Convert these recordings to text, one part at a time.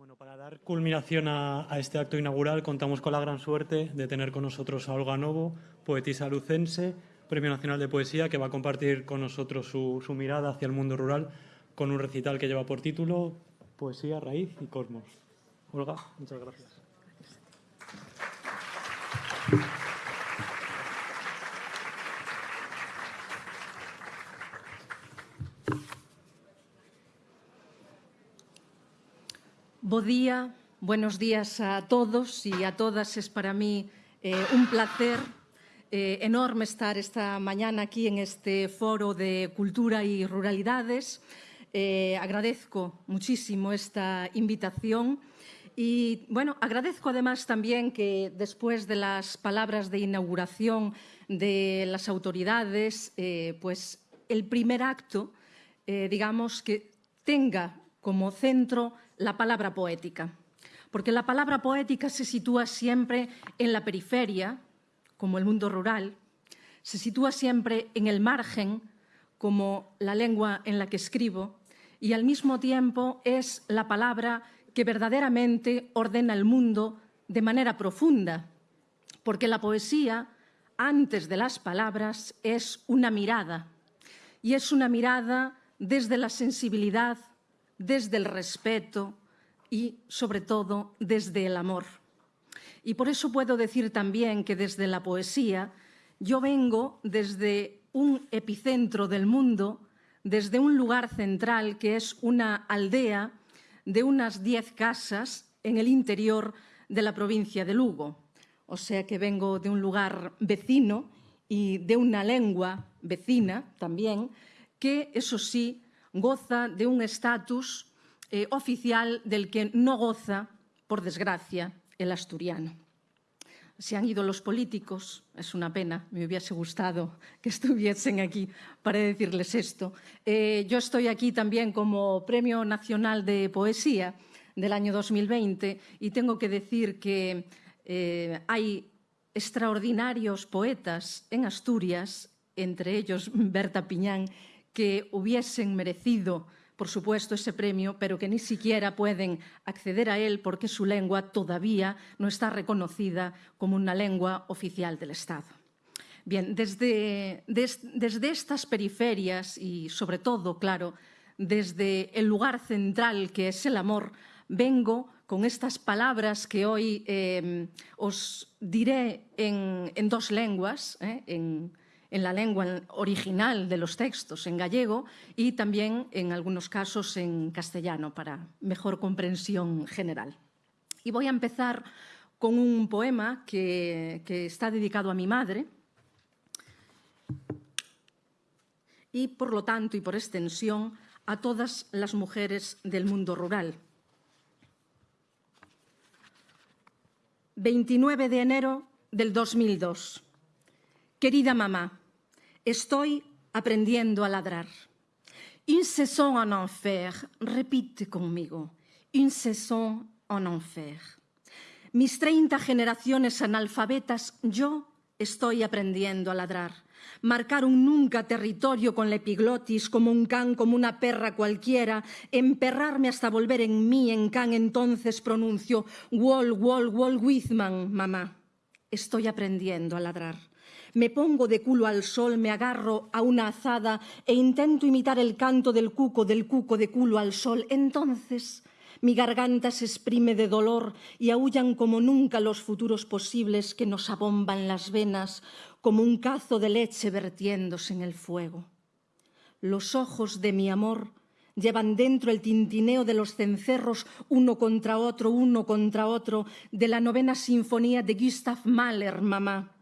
Bueno, para dar culminación a, este acto inaugural contamos con la gran suerte de tener con nosotros a Olga Novo, poetisa lucense, Premio Nacional de Poesía, que va a compartir con nosotros su, su mirada hacia el mundo rural con un recital que lleva por título Poesía, Raíz y Cosmos. Olga, muchas gracias. Día, buenos días a todos y a todas. Es para mí eh, un placer eh, enorme estar esta mañana aquí en este foro de cultura y ruralidades. Eh, agradezco muchísimo esta invitación y bueno, agradezco además también que después de las palabras de inauguración de las autoridades, pues el primer acto, digamos, que tenga como centro la palabra poética. Porque la palabra poética se sitúa siempre en la periferia, como el mundo rural, se sitúa siempre en el margen, como la lengua en la que escribo, y al mismo tiempo es la palabra que verdaderamente ordena el mundo de manera profunda, porque la poesía, antes de las palabras, es una mirada, y es una mirada desde la sensibilidad, desde el respeto y, sobre todo, desde el amor. Y por eso puedo decir también que desde la poesía yo vengo desde un epicentro del mundo, desde un lugar central que es una aldea de unas diez casas en el interior de la provincia de Lugo. O sea que vengo de un lugar vecino y de una lengua vecina también, que eso sí goza de un estatus eh, oficial del que no goza, por desgracia, el asturiano. Se han ido los políticos, es una pena, me hubiese gustado que estuviesen aquí para decirles esto. Eh, yo estoy aquí también como Premio Nacional de Poesía del año 2020 y tengo que decir que eh, hay extraordinarios poetas en Asturias, entre ellos Berta Piñán, que hubiesen merecido por supuesto, ese premio, pero que ni siquiera pueden acceder a él porque su lengua todavía no está reconocida como una lengua oficial del Estado. Bien, desde, des, desde estas periferias y, sobre todo, claro, desde el lugar central que es el amor, vengo con estas palabras que hoy eh, os diré en, en dos lenguas, eh, en en la lengua original de los textos, en gallego, y también en algunos casos en castellano, para mejor comprensión general. Y voy a empezar con un poema que, está dedicado a mi madre, y por lo tanto y por extensión a todas las mujeres del mundo rural. 29 de enero del 2002. Querida mamá, Estoy aprendiendo a ladrar. Saison en enfer, repite conmigo. Saison en enfer. Mis 30 generaciones analfabetas, yo estoy aprendiendo a ladrar. Marcar un nunca territorio con la epiglotis, como un can, como una perra cualquiera, emperrarme hasta volver en mí, en can, entonces pronuncio Wall, Wall, Wall Whitman, mamá. Estoy aprendiendo a ladrar. Me pongo de culo al sol, me agarro a una azada e intento imitar el canto del cuco, del cuco de culo al sol. Entonces mi garganta se exprime de dolor y aullan como nunca los futuros posibles que nos abomban las venas como un cazo de leche vertiéndose en el fuego. Los ojos de mi amor llevan dentro el tintineo de los cencerros uno contra otro, uno contra otro, de la novena sinfonía de Gustav Mahler, mamá.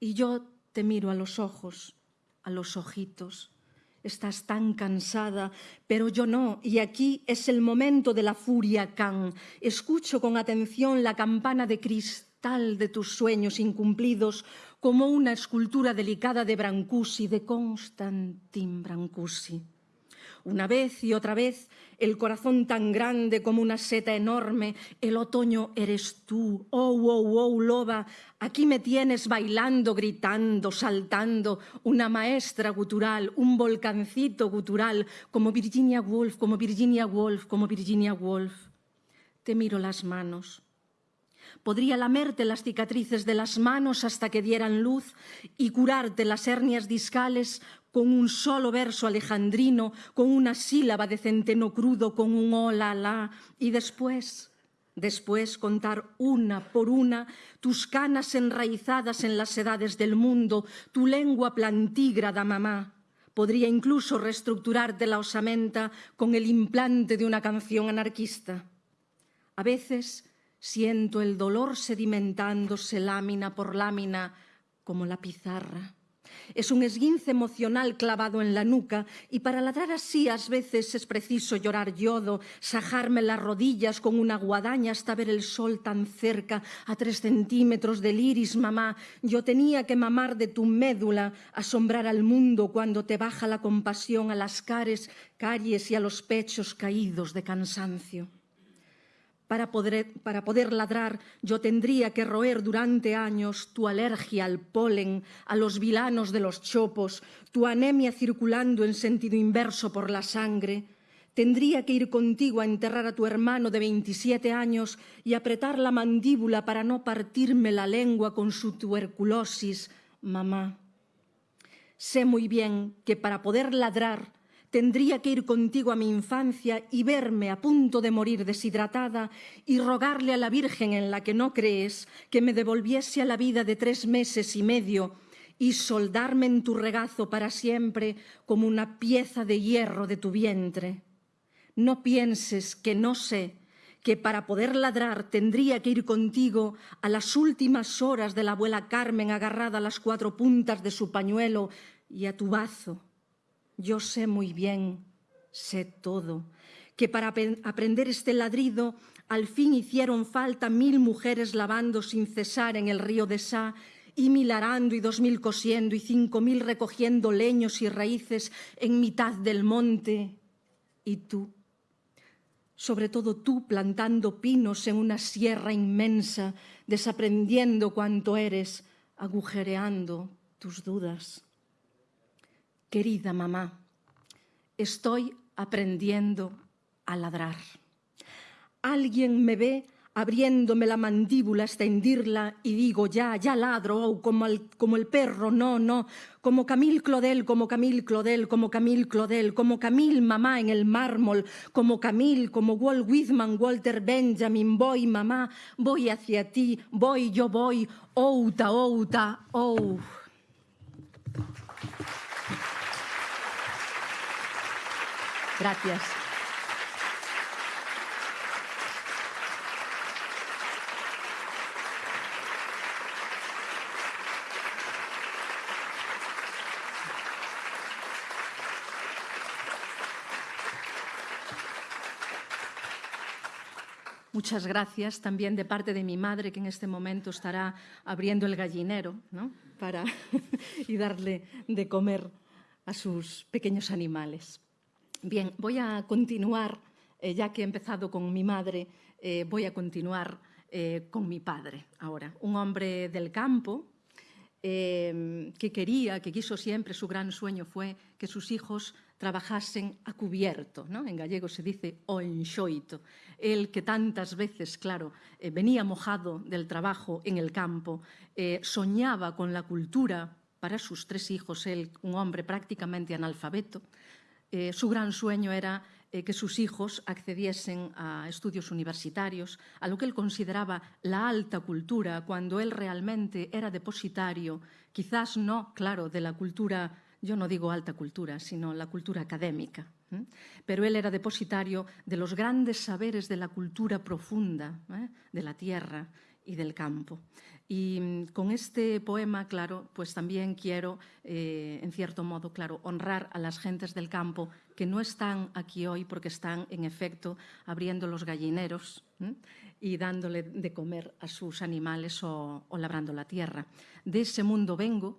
Y yo te miro a los ojos, a los ojitos. Estás tan cansada, pero yo no, y aquí es el momento de la furia can. Escucho con atención la campana de cristal de tus sueños incumplidos como una escultura delicada de Brancusi, de Constantin Brancusi. Una vez y otra vez, el corazón tan grande como una seta enorme, el otoño eres tú, oh, oh, oh, loba, aquí me tienes bailando, gritando, saltando, una maestra gutural, un volcancito gutural, como Virginia Woolf, como Virginia Woolf, como Virginia Woolf. te miro las manos. Podría lamerte las cicatrices de las manos hasta que dieran luz y curarte las hernias discales con un solo verso alejandrino, con una sílaba de centeno crudo, con un hola, la, y después, después contar una por una tus canas enraizadas en las edades del mundo, tu lengua plantígrada, mamá. Podría incluso reestructurarte la osamenta con el implante de una canción anarquista. A veces siento el dolor sedimentándose lámina por lámina como la pizarra. Es un esguince emocional clavado en la nuca y para ladrar así a veces es preciso llorar yodo, sajarme las rodillas con una guadaña hasta ver el sol tan cerca, a tres centímetros del iris, mamá. Yo tenía que mamar de tu médula, asombrar al mundo cuando te baja la compasión a las cares, calles y a los pechos caídos de cansancio. Para poder, para poder, ladrar yo tendría que roer durante años tu alergia al polen, a los vilanos de los chopos, tu anemia circulando en sentido inverso por la sangre. Tendría que ir contigo a enterrar a tu hermano de 27 años y apretar la mandíbula para no partirme la lengua con su tuberculosis, mamá. Sé muy bien que para poder ladrar Tendría que ir contigo a mi infancia y verme a punto de morir deshidratada y rogarle a la Virgen en la que no crees que me devolviese a la vida de tres meses y medio y soldarme en tu regazo para siempre como una pieza de hierro de tu vientre. No pienses que no sé que para poder ladrar tendría que ir contigo a las últimas horas de la abuela Carmen agarrada a las cuatro puntas de su pañuelo y a tu bazo yo sé muy bien, sé todo, que para aprender este ladrido al fin hicieron falta mil mujeres lavando sin cesar en el río de Sá y mil arando y dos mil cosiendo y cinco mil recogiendo leños y raíces en mitad del monte. Y tú, sobre todo tú plantando pinos en una sierra inmensa, desaprendiendo cuanto eres, agujereando tus dudas. Querida mamá, estoy aprendiendo a ladrar. Alguien me ve abriéndome la mandíbula hasta hendirla y digo, ya, ya ladro, oh, como, el, como el perro, no, no, como Camille Claudel, como Camille Claudel, como Camille Claudel, como Camille mamá en el mármol, como Camille, como Walt Whitman, Walter Benjamin, voy mamá, voy hacia ti, voy, yo voy, outa, outa, oh. Gracias. Muchas gracias también de parte de mi madre, que en este momento estará abriendo el gallinero ¿no? para y darle de comer a sus pequeños animales. Bien, voy a continuar, eh, ya que he empezado con mi madre, eh, voy a continuar eh, con mi padre ahora. Un hombre del campo que quería, que quiso siempre, su gran sueño fue que sus hijos trabajasen a cubierto, ¿no? en gallego se dice o enxoito. Él que tantas veces, claro, venía mojado del trabajo en el campo, soñaba con la cultura para sus tres hijos, él un hombre prácticamente analfabeto, eh, su gran sueño era eh, que sus hijos accediesen a estudios universitarios, a lo que él consideraba la alta cultura, cuando él realmente era depositario, quizás no, claro, de la cultura, yo no digo alta cultura, sino la cultura académica, pero él era depositario de los grandes saberes de la cultura profunda, ¿eh? de la tierra y del campo. Y mm, con este poema, claro, pues también quiero, eh, en cierto modo, claro, honrar a las gentes del campo que no están aquí hoy porque están, en efecto, abriendo los gallineros y dándole de comer a sus animales o, labrando la tierra. De ese mundo vengo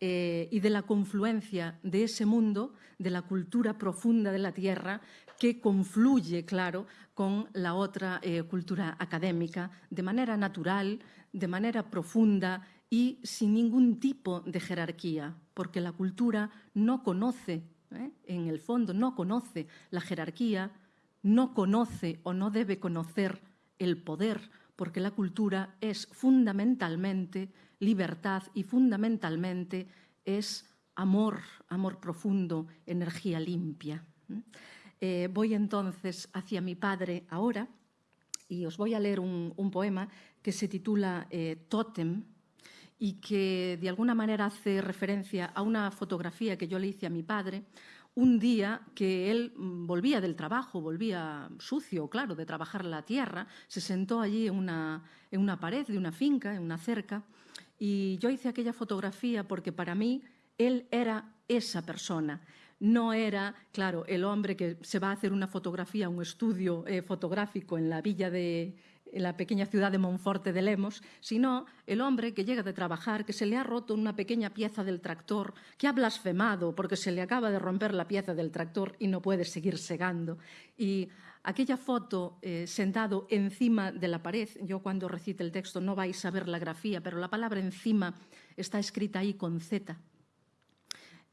eh, y de la confluencia de ese mundo, de la cultura profunda de la tierra, que confluye, claro, con la otra eh, cultura académica de manera natural, de manera profunda y sin ningún tipo de jerarquía, porque la cultura no conoce, ¿eh? en el fondo no conoce la jerarquía, no conoce o no debe conocer el poder, porque la cultura es fundamentalmente libertad y fundamentalmente es amor, amor profundo, energía limpia. Voy entonces hacia mi padre ahora y os voy a leer un, poema que se titula eh, Totem y que de alguna manera hace referencia a una fotografía que yo le hice a mi padre un día que él mm, volvía del trabajo, volvía sucio, claro, de trabajar la tierra, se sentó allí en una, en una pared de una finca, en una cerca, y yo hice aquella fotografía porque para mí él era esa persona. No era, claro, el hombre que se va a hacer una fotografía, un estudio eh, fotográfico en la villa de, la pequeña ciudad de Monforte de Lemos, sino el hombre que llega de trabajar, que se le ha roto una pequeña pieza del tractor, que ha blasfemado porque se le acaba de romper la pieza del tractor y no puede seguir segando. Y aquella foto eh, sentado encima de la pared, yo cuando recite el texto no vais a ver la grafía, pero la palabra encima está escrita ahí con Z.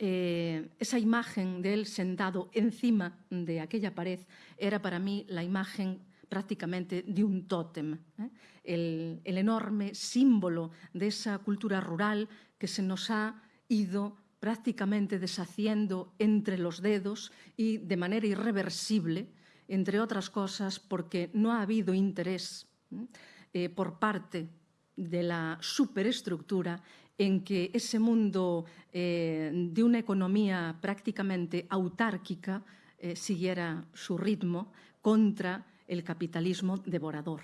Eh, esa imagen de él sentado encima de aquella pared era para mí la imagen prácticamente de un tótem, ¿eh? el, enorme símbolo de esa cultura rural que se nos ha ido prácticamente deshaciendo entre los dedos y de manera irreversible, entre otras cosas porque no ha habido interés ¿eh? por parte de la superestructura en que ese mundo eh, de una economía prácticamente autárquica siguiera su ritmo contra el capitalismo devorador.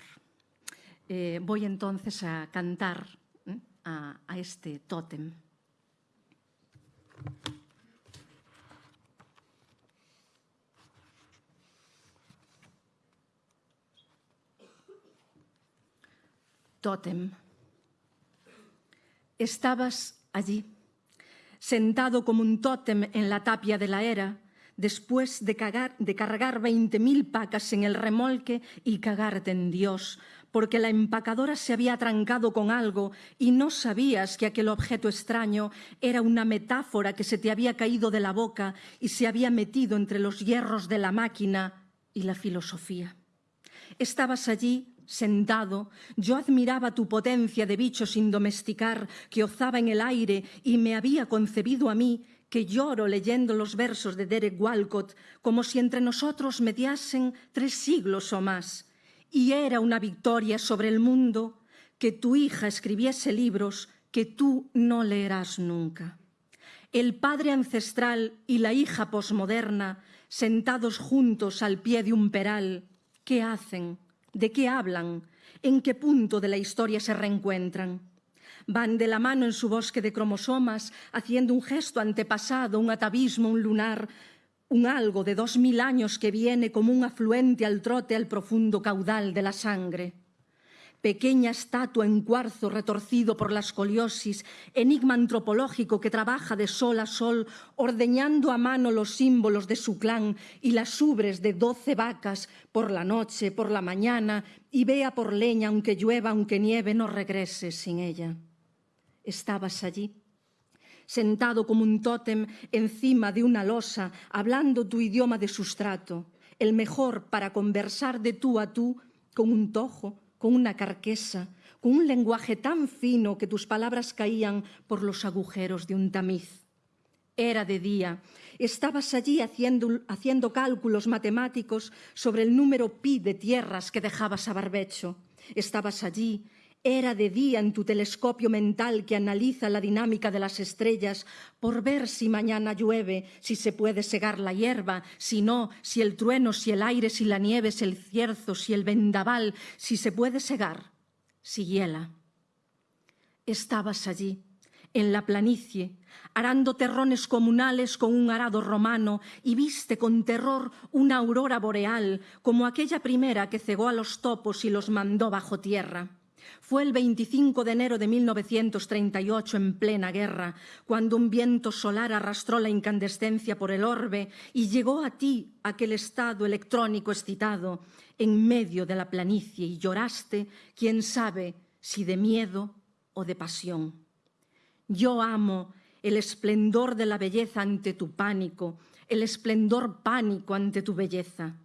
Eh, voy entonces a cantar ¿eh? a, a este tótem. Tótem. Estabas allí, sentado como un tótem en la tapia de la era, después de, cagar, de cargar 20.000 pacas en el remolque y cagarte en Dios, porque la empacadora se había trancado con algo y no sabías que aquel objeto extraño era una metáfora que se te había caído de la boca y se había metido entre los hierros de la máquina y la filosofía. Estabas allí sentado, yo admiraba tu potencia de bicho sin domesticar que ozaba en el aire y me había concebido a mí que lloro leyendo los versos de Derek Walcott como si entre nosotros mediasen tres siglos o más. Y era una victoria sobre el mundo que tu hija escribiese libros que tú no leerás nunca. El padre ancestral y la hija posmoderna, sentados juntos al pie de un peral, ¿qué hacen? ¿De qué hablan? ¿En qué punto de la historia se reencuentran? van de la mano en su bosque de cromosomas, haciendo un gesto antepasado, un atavismo, un lunar, un algo de dos mil años que viene como un afluente al trote al profundo caudal de la sangre. Pequeña estatua en cuarzo retorcido por la escoliosis, enigma antropológico que trabaja de sol a sol, ordeñando a mano los símbolos de su clan y las ubres de doce vacas por la noche, por la mañana, y vea por leña, aunque llueva, aunque nieve, no regrese sin ella. Estabas allí, sentado como un tótem encima de una losa, hablando tu idioma de sustrato, el mejor para conversar de tú a tú con un tojo, con una carquesa, con un lenguaje tan fino que tus palabras caían por los agujeros de un tamiz. Era de día. Estabas allí haciendo, haciendo cálculos matemáticos sobre el número pi de tierras que dejabas a barbecho. Estabas allí era de día en tu telescopio mental que analiza la dinámica de las estrellas por ver si mañana llueve, si se puede segar la hierba, si no, si el trueno, si el aire, si la nieve, si el cierzo, si el vendaval, si se puede segar, si hiela. Estabas allí, en la planicie, arando terrones comunales con un arado romano y viste con terror una aurora boreal como aquella primera que cegó a los topos y los mandó bajo tierra. Fue el 25 de enero de 1938, en plena guerra, cuando un viento solar arrastró la incandescencia por el orbe y llegó a ti aquel estado electrónico excitado en medio de la planicie y lloraste, quién sabe si de miedo o de pasión. Yo amo el esplendor de la belleza ante tu pánico, el esplendor pánico ante tu belleza.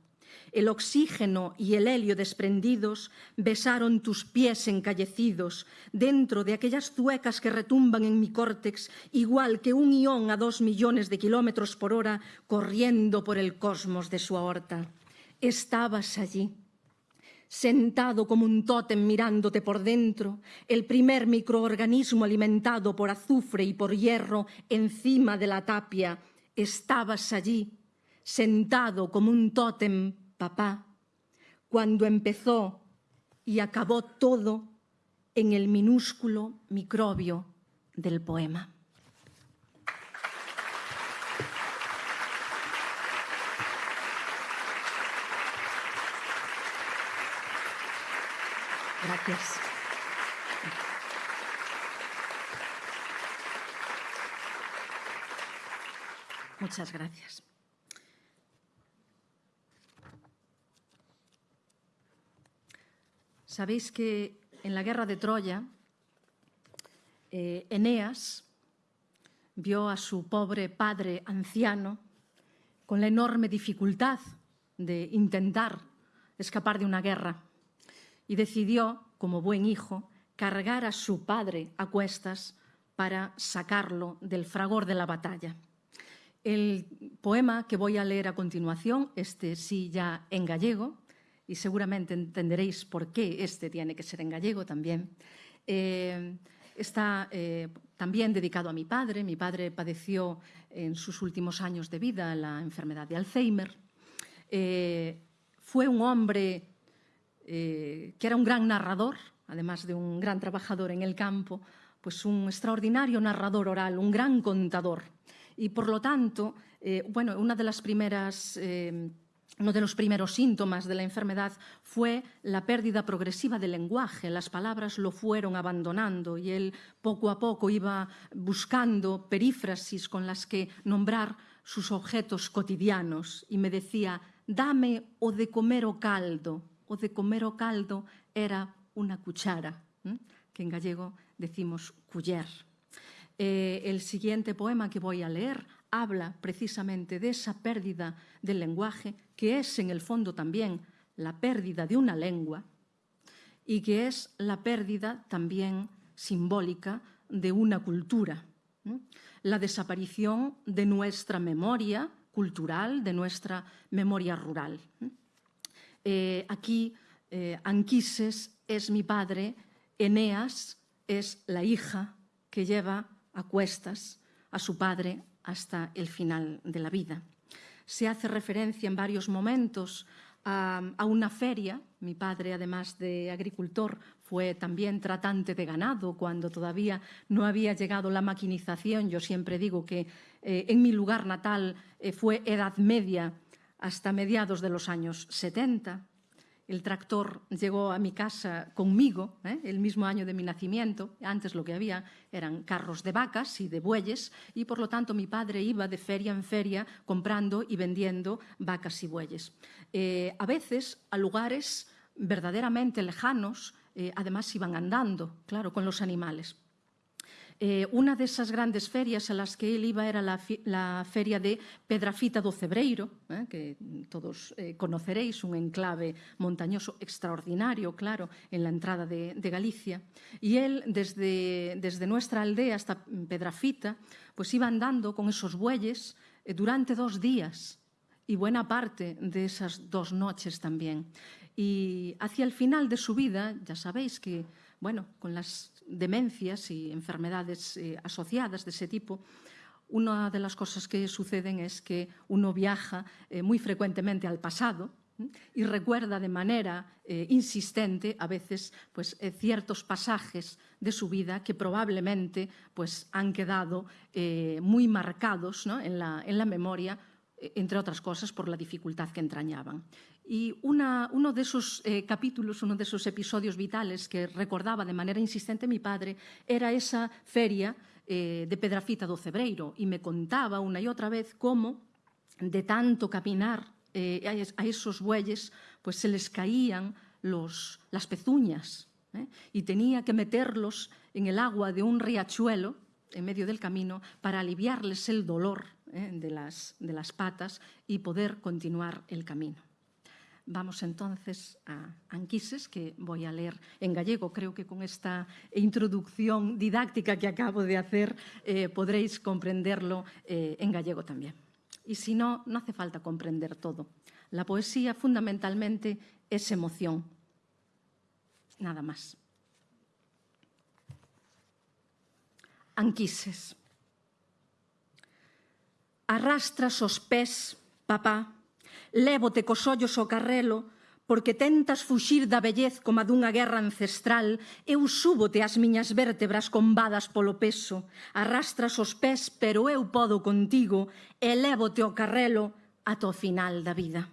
El oxígeno y el helio desprendidos besaron tus pies encallecidos dentro de aquellas zuecas que retumban en mi córtex, igual que un ión a dos millones de kilómetros por hora corriendo por el cosmos de su aorta. Estabas allí sentado como un tótem mirándote por dentro, el primer microorganismo alimentado por azufre y por hierro encima de la tapia, estabas allí, sentado como un tótem, papá, cuando empezó y acabó todo en el minúsculo microbio del poema. Gracias. Muchas gracias. Sabéis que en la guerra de Troya, eh, Eneas vio a su pobre padre anciano con la enorme dificultad de intentar escapar de una guerra y decidió, como buen hijo, cargar a su padre a cuestas para sacarlo del fragor de la batalla. El poema que voy a leer a continuación, este sí ya en gallego, y seguramente entenderéis por qué este tiene que ser en gallego también, eh, está eh, también dedicado a mi padre. Mi padre padeció en sus últimos años de vida la enfermedad de Alzheimer. Eh, fue un hombre que era un gran narrador, además de un gran trabajador en el campo, pues un extraordinario narrador oral, un gran contador. Y por lo tanto, bueno, una de las primeras... Uno de los primeros síntomas de la enfermedad fue la pérdida progresiva del lenguaje. Las palabras lo fueron abandonando y él poco a poco iba buscando perífrasis con las que nombrar sus objetos cotidianos y me decía, dame o de comer o caldo, o de comer o caldo era unha cuchara, que en gallego decimos culler. Eh, el siguiente poema que voy a leer habla precisamente de esa pérdida del lenguaje, que es en el fondo también la pérdida de una lengua y que es la pérdida también simbólica de una cultura. La desaparición de nuestra memoria cultural, de nuestra memoria rural. Eh, aquí eh, Anquises es mi padre, Eneas es la hija que lleva a cuestas a su padre hasta el final de la vida. Se hace referencia en varios momentos a, una feria. Mi padre, además de agricultor, fue también tratante de ganado cuando todavía no había llegado la maquinización. Yo siempre digo que eh, en mi lugar natal eh, fue Edad Media hasta mediados de los años 70. El tractor llegó a mi casa conmigo, ¿eh? el mismo año de mi nacimiento. Antes lo que había eran carros de vacas y de bueyes y por lo tanto mi padre iba de feria en feria comprando y vendiendo vacas y bueyes. Eh, a veces a lugares verdaderamente lejanos, eh, además iban andando, claro, con los animales. Eh, una de esas grandes ferias a las que él iba era la, feria de Pedrafita do Cebreiro, eh, que todos eh, conoceréis, un enclave montañoso extraordinario, claro, en la entrada de, Galicia. Y él, desde, nuestra aldea hasta Pedrafita, pues iba andando con esos bueyes durante dos días y buena parte de esas dos noches también. Y hacia el final de su vida, ya sabéis que, bueno, con las demencias y enfermedades eh, asociadas de ese tipo, una de las cosas que suceden es que uno viaja eh, muy frecuentemente al pasado y recuerda de manera eh, insistente a veces pues, ciertos pasajes de su vida que probablemente pues, han quedado muy marcados en, la, en la memoria entre otras cosas por la dificultad que entrañaban. Y uno de esos eh, capítulos, uno de esos episodios vitales que recordaba de manera insistente mi padre era esa feria eh, de Pedrafita do Cebreiro y me contaba una y otra vez cómo de tanto caminar eh, a esos bueyes pues se les caían las pezuñas y tenía que meterlos en el agua de un riachuelo en medio del camino para aliviarles el dolor de, las, de las patas y poder continuar el camino. Vamos entonces a Anquises, que voy a leer en gallego. Creo que con esta introducción didáctica que acabo de hacer eh, podréis comprenderlo eh, en gallego también. Y si no, no hace falta comprender todo. La poesía fundamentalmente es emoción. Nada más. Anquises. Arrastras os pés, papá, Lévote cos ollos o carrelo, porque tentas fuxir da bellez como dunha guerra ancestral, eu súbote as miñas vértebras combadas polo peso, arrastras os pés, pero eu podo contigo, e lévote o carrelo ata o final da vida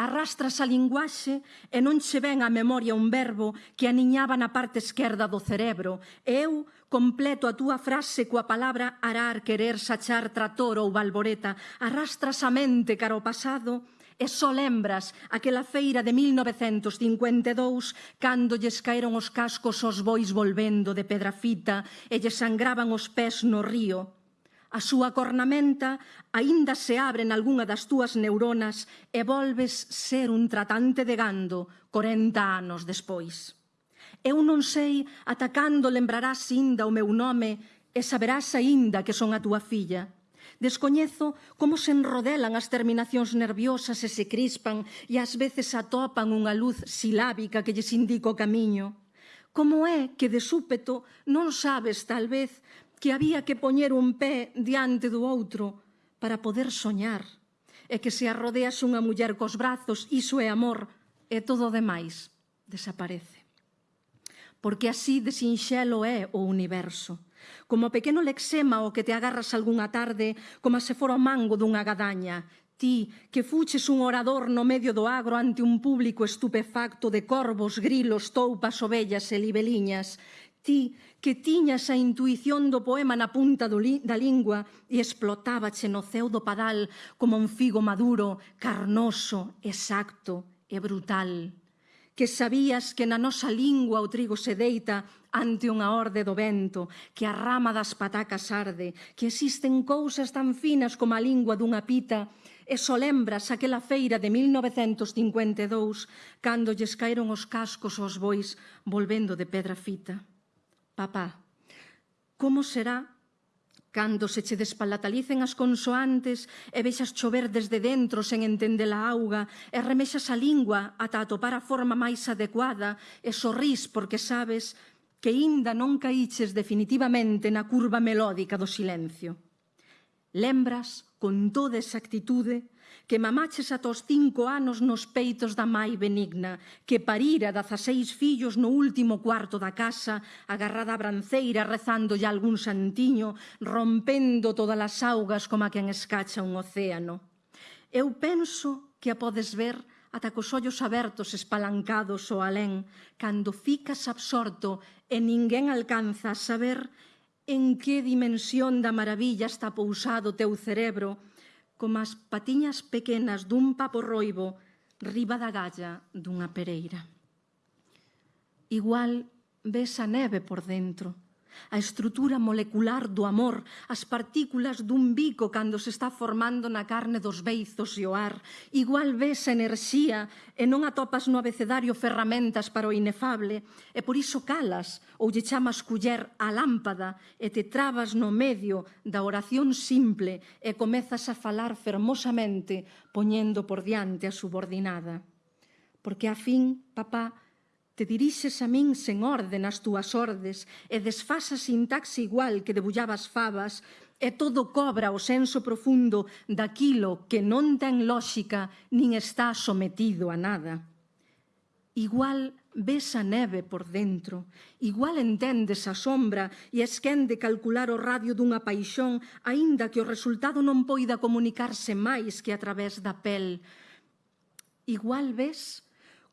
arrastras a linguaxe e non che ven á memoria un verbo que aniñaba na parte esquerda do cerebro. E eu completo a túa frase coa palabra arar, querer, sachar, trator ou balboreta. Arrastras a mente cara ao pasado e só lembras aquela feira de 1952 cando lles caeron os cascos aos bois volvendo de Pedrafita e lles sangraban os pés no río A súa cornamenta aínda se abre nalgúna das túas neuronas e volves ser un tratante de gando 40 anos despois. Eu non sei ata cando lembrarás inda o meu nome e saberás aínda que son a túa filla. Descoñezo como se enrodelan as terminacións nerviosas e se crispan e ás veces atopan unha luz silábica que lles indica o camiño. Como é que de súpeto non sabes, tal vez, que había que poñer un pé diante do outro para poder soñar, e que se arrodeas unha muller cos brazos, iso é amor, e todo o demais desaparece. Porque así de sinxelo é o universo. Como o pequeno lexema o que te agarras algunha tarde, como se fora o mango dunha gadaña, ti que fuches un orador no medio do agro ante un público estupefacto de corvos, grilos, toupas, ovellas e libeliñas, Ti que tiñas a intuición do poema na punta do li, da lingua e explotábache no ceu do padal como un figo maduro, carnoso, exacto e brutal. Que sabías que na nosa lingua o trigo se deita ante unha orde do vento, que a rama das patacas arde, que existen cousas tan finas como a lingua dunha pita, e só lembras aquela feira de 1952 cando lles caeron os cascos aos bois volvendo de pedra fita. Papá, como será cando se che despalatalicen as consoantes e vexas chover desde dentro sen entender a auga e remexas a lingua ata atopar a forma máis adecuada e sorrís porque sabes que inda non caíches definitivamente na curva melódica do silencio. Lembras con toda exactitude que mamaches ata os cinco anos nos peitos da mai benigna, que parira dazaseis fillos no último cuarto da casa, agarrada a branceira rezando ya algún santiño, rompendo todas as augas como a quen escacha un océano. Eu penso que a podes ver ata cos ollos abertos espalancados ao alén, cando ficas absorto e ninguén alcanza a saber en que dimensión da maravilla está pousado o teu cerebro como as patiñas pequenas dun papo roibo riba da galla dunha pereira. Igual ves a neve por dentro, a estrutura molecular do amor, as partículas dun bico cando se está formando na carne dos beizos e o ar. Igual ves enerxía e non atopas no abecedario ferramentas para o inefable, e por iso calas ou lle chamas culler a lámpada e te trabas no medio da oración simple e comezas a falar fermosamente poñendo por diante a subordinada. Porque a fin, papá, Te dirixes a min sen orde nas túas ordes e desfas a sintaxe igual que debullabas fabas e todo cobra o senso profundo daquilo que non ten lóxica nin está sometido a nada. Igual ves a neve por dentro, igual entendes a sombra e esquende calcular o radio dunha paixón, aínda que o resultado non poida comunicarse máis que a través da pel. Igual ves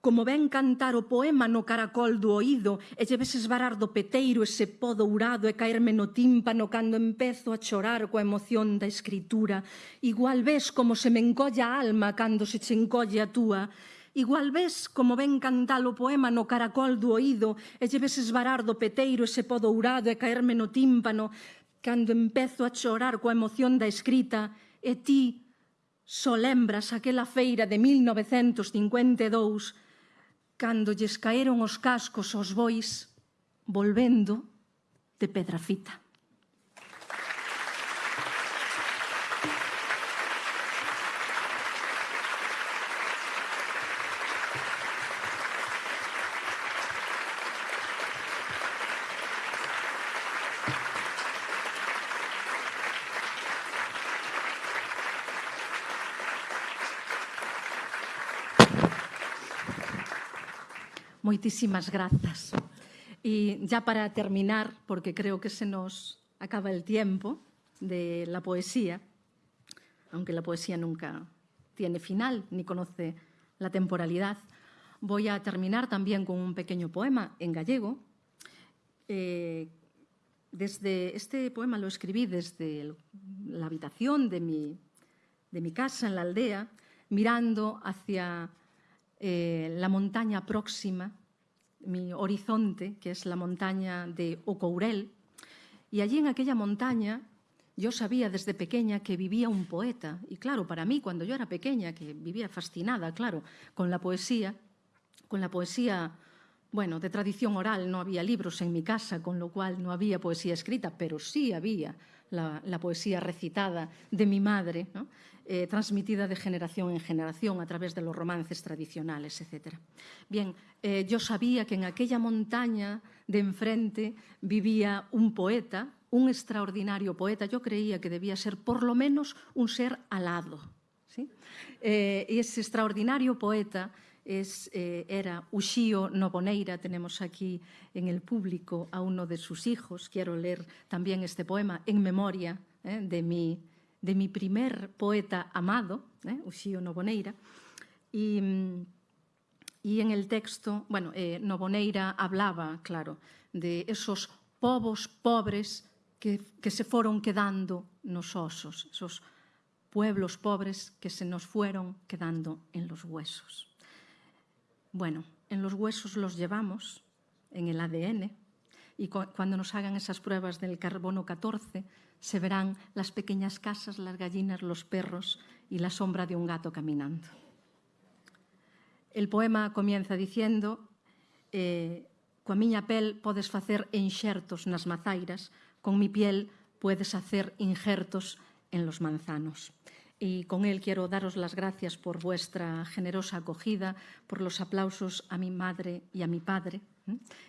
como ven cantar o poema no caracol do oído e lle ves esvarar do peteiro ese pó dourado e caerme no tímpano cando empezo a chorar coa emoción da escritura. Igual ves como se me encolla a alma cando se che encolle a túa. Igual ves como ven cantar o poema no caracol do oído e lle ves esvarar do peteiro ese pó dourado e caerme no tímpano cando empezo a chorar coa emoción da escrita e ti só lembras aquela feira de 1952 cando lles caeron os cascos aos bois volvendo de Pedrafita. Moitísimas grazas. Y ya para terminar, porque creo que se nos acaba el tiempo de la poesía, aunque la poesía nunca tiene final ni conoce la temporalidad, voy a terminar también con un pequeño poema en gallego. Eh, desde este poema lo escribí desde la habitación de mi, de mi casa en la aldea, mirando hacia eh, la montaña próxima, mi horizonte, que es la montaña de Ocourel, y allí en aquella montaña yo sabía desde pequeña que vivía un poeta. Y claro, para mí, cuando yo era pequeña, que vivía fascinada, claro, con la poesía, con la poesía, bueno, de tradición oral, no había libros en mi casa, con lo cual no había poesía escrita, pero sí había la, poesía recitada de mi madre. eh, transmitida de generación en generación a través de los romances tradicionales, etc. Bien, eh, yo sabía que en aquella montaña de enfrente vivía un poeta, un extraordinario poeta. Yo creía que debía ser por lo menos un ser alado. ¿sí? Eh, ese extraordinario poeta es, eh, era Uxío Noboneira, tenemos aquí en el público a uno de sus hijos. Quiero leer también este poema en memoria eh, de mi de mi primer poeta amado, eh, Uxío Noboneira, y, y en el texto, bueno, eh, Noboneira hablaba, claro, de esos povos pobres que, que se foron quedando nos osos, esos pueblos pobres que se nos fueron quedando en los huesos. Bueno, en los huesos los llevamos, en el ADN, y cu cuando nos hagan esas pruebas del carbono 14, se verán las pequeñas casas, las gallinas, los perros y la sombra de un gato caminando. El poema comienza diciendo eh, coa miña pel podes facer enxertos nas mazairas, con mi piel puedes hacer injertos en los manzanos. Y con él quiero daros las gracias por vuestra generosa acogida, por los aplausos a mi madre y a mi padre,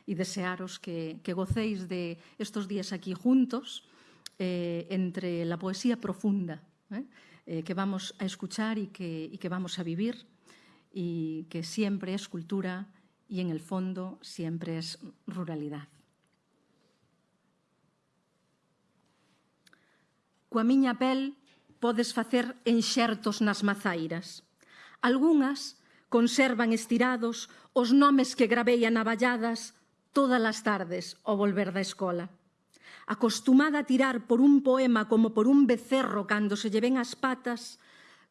y desearos que, que gocéis de estos días aquí juntos, eh, entre la poesía profunda ¿eh? Eh, que vamos a escuchar y que, y que vamos a vivir y que siempre es cultura y en el fondo siempre es ruralidad. Coa pel podes facer enxertos nas mazairas. Algunhas conservan estirados os nomes que gravei a navalladas todas as tardes ao volver da escola. Acostumada a tirar por un poema como por un becerro cando se lle ven as patas,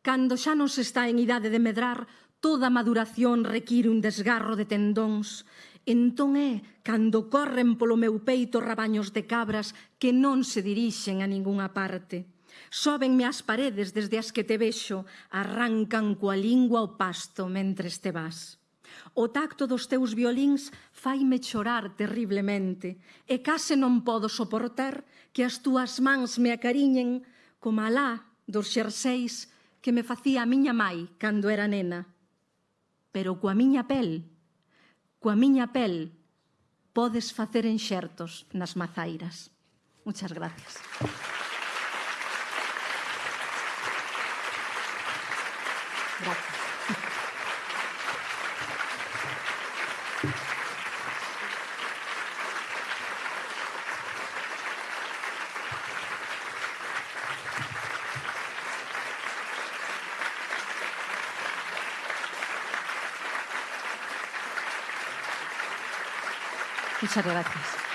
cando xa non se está en idade de medrar, toda maduración require un desgarro de tendóns. Entón é cando corren polo meu peito rabaños de cabras que non se dirixen a ningunha parte. Sóbenme as paredes desde as que te vexo, arrancan coa lingua o pasto mentres te vas. O tacto dos teus violíns faime chorar terriblemente e case non podo soportar que as túas mans me acariñen como alá dos xerseis que me facía a miña mai cando era nena. Pero coa miña pel, coa miña pel, podes facer enxertos nas mazairas. Muchas gracias. Muchas gracias.